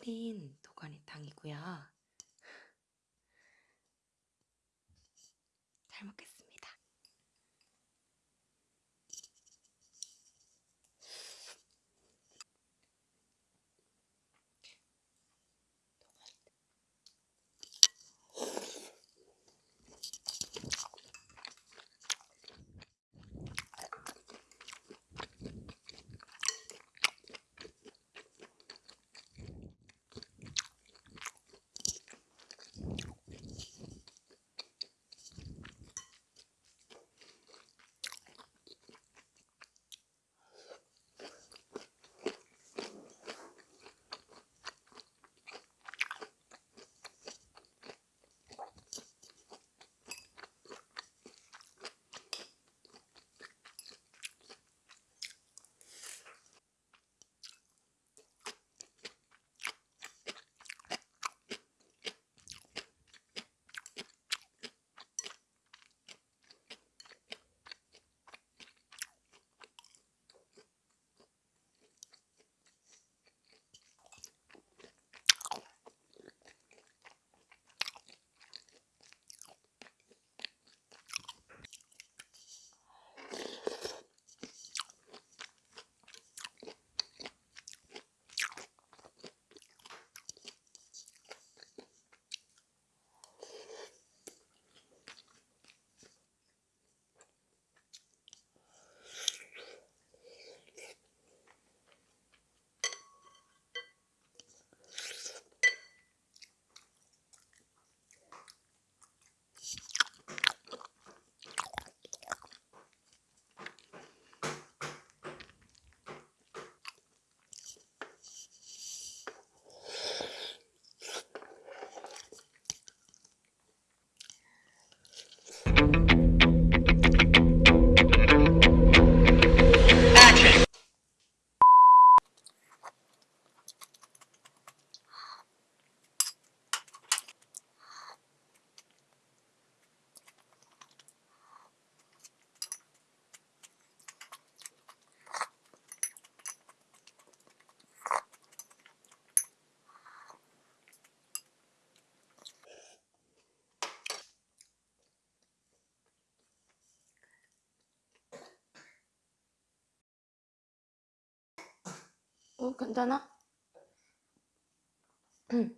끓인 도가니탕이고요. 잘 먹겠습니다. 어, 괜찮아? 응.